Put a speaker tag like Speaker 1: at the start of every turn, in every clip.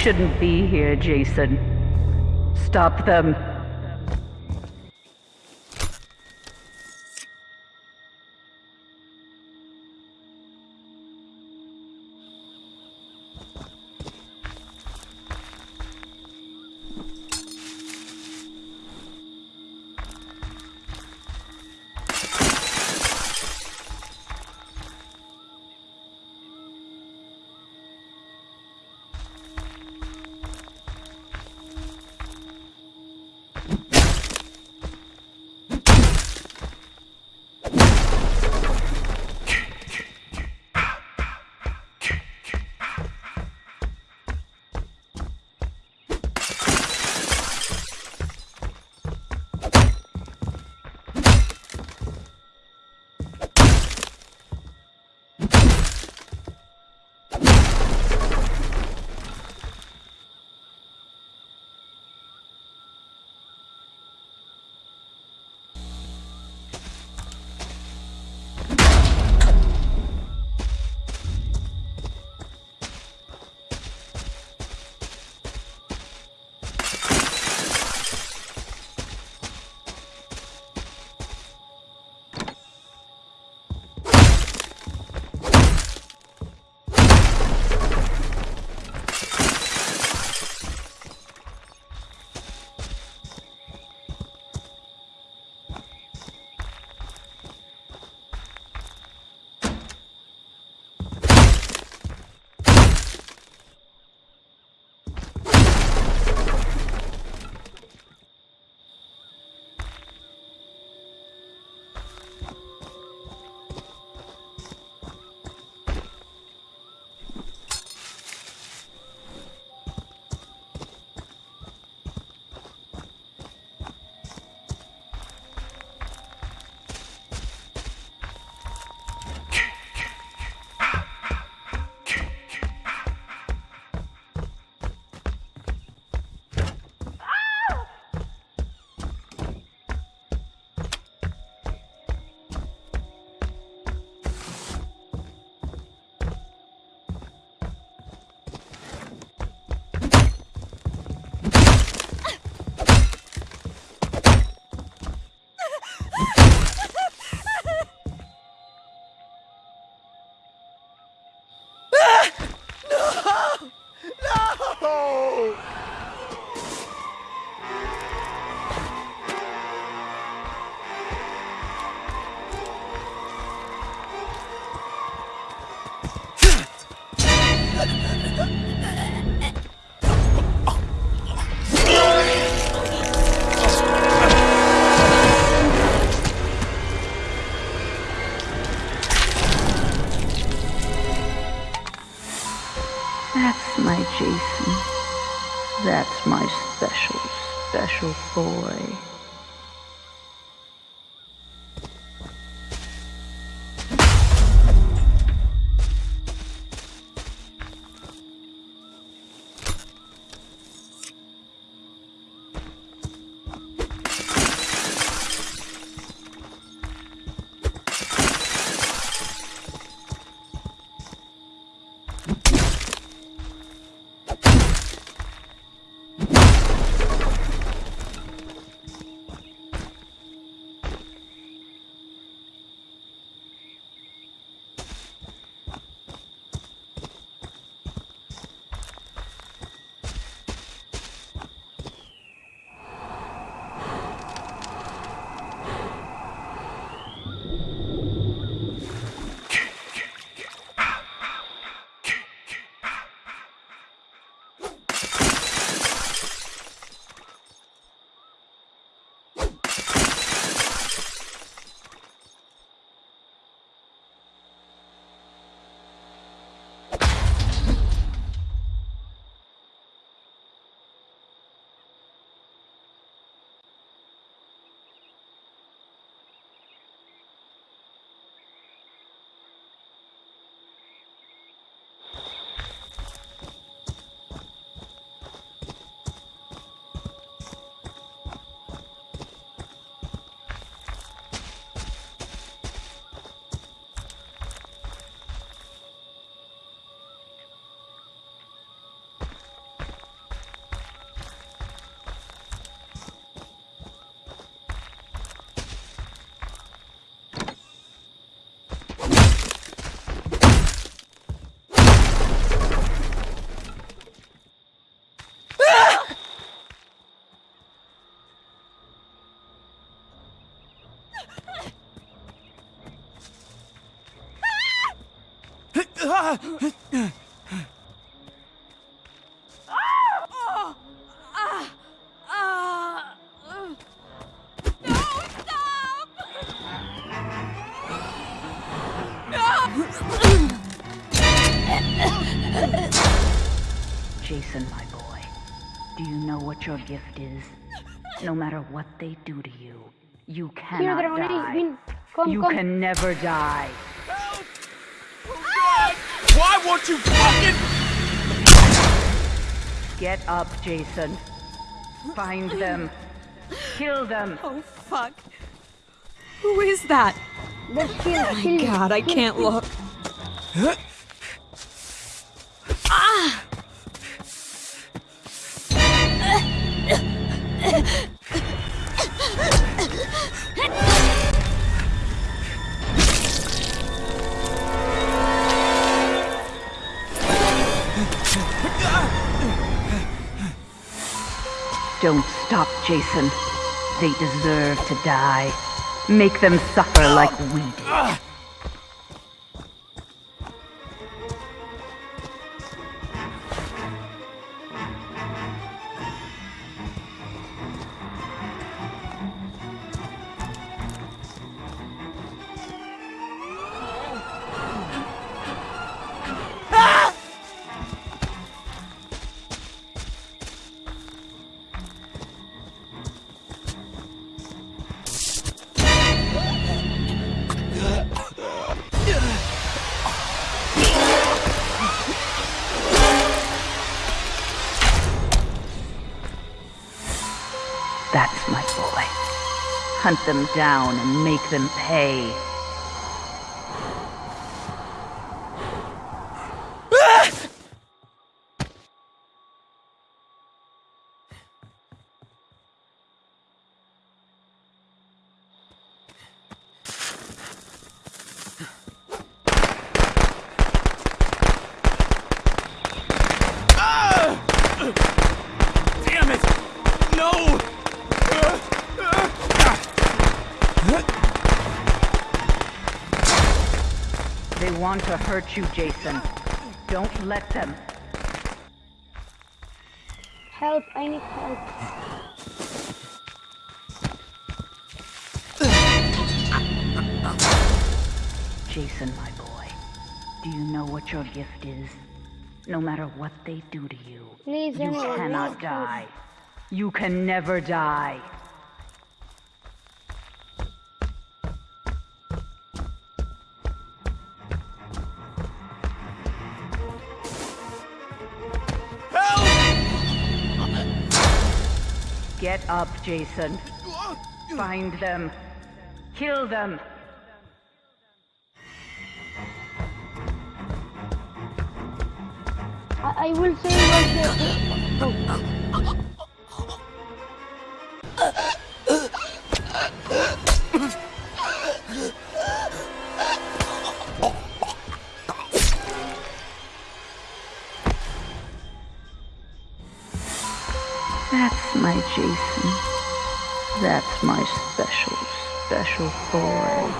Speaker 1: Shouldn't be here, Jason. Stop them. That's my Jason. That's my special, special boy. Jason, my boy, do you know what your gift is? No matter what they do to you, you cannot die. You can never die.
Speaker 2: Help! Oh God! Why won't you fucking...
Speaker 1: Get up, Jason. Find them. Kill them.
Speaker 3: Oh, fuck. Who is that?
Speaker 4: Let's kill, oh kill.
Speaker 3: God, I can't
Speaker 4: kill.
Speaker 3: look.
Speaker 1: Don't stop, Jason. They deserve to die. Make them suffer like we did. Hunt them down and make them pay.
Speaker 2: Damn it! No!
Speaker 1: They want to hurt you, Jason. Don't let them.
Speaker 4: Help, I need help.
Speaker 1: Jason, my boy, do you know what your gift is? No matter what they do to you,
Speaker 4: Please,
Speaker 1: you cannot die. You can never die. Up, Jason. Find them. Kill them.
Speaker 4: I, I will say. Oh.
Speaker 1: That's my special, special boy.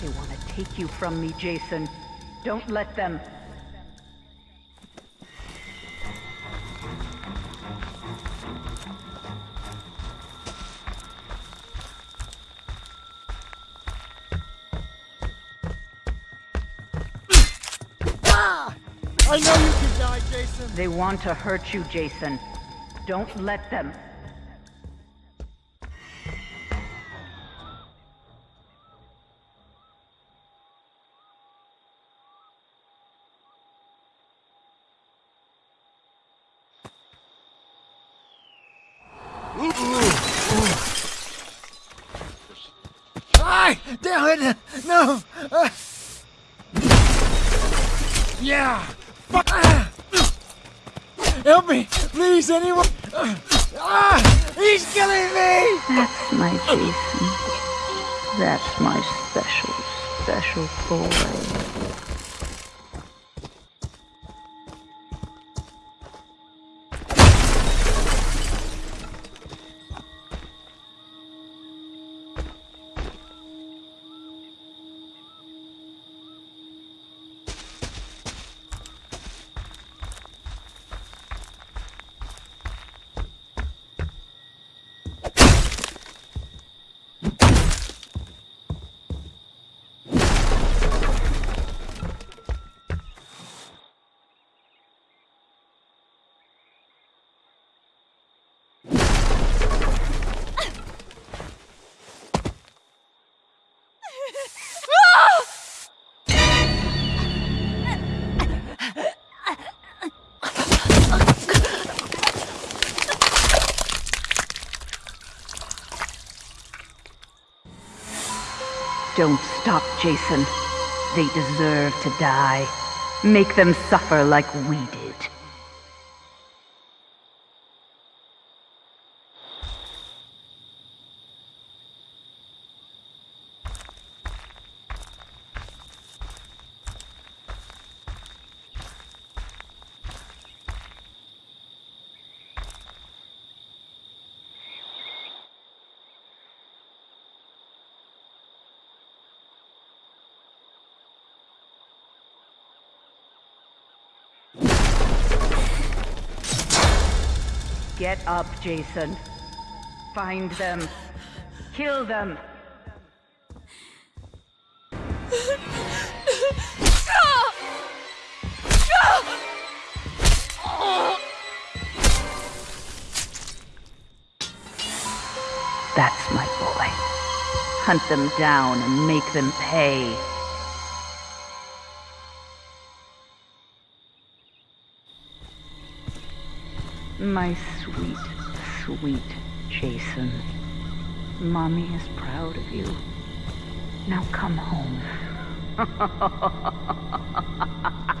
Speaker 1: They want to take you from me, Jason. Don't let them.
Speaker 2: Know you can die, Jason!
Speaker 1: They want to hurt you, Jason. Don't let them.
Speaker 2: I damn it! No! Uh. Yeah! Help me! Please, anyone! Ah! He's killing me!
Speaker 1: That's my Jason. That's my special, special boy. Don't stop, Jason. They deserve to die. Make them suffer like we did. Get up, Jason. Find them. Kill them. That's my boy. Hunt them down and make them pay. My sweet, sweet Jason. Mommy is proud of you. Now come home.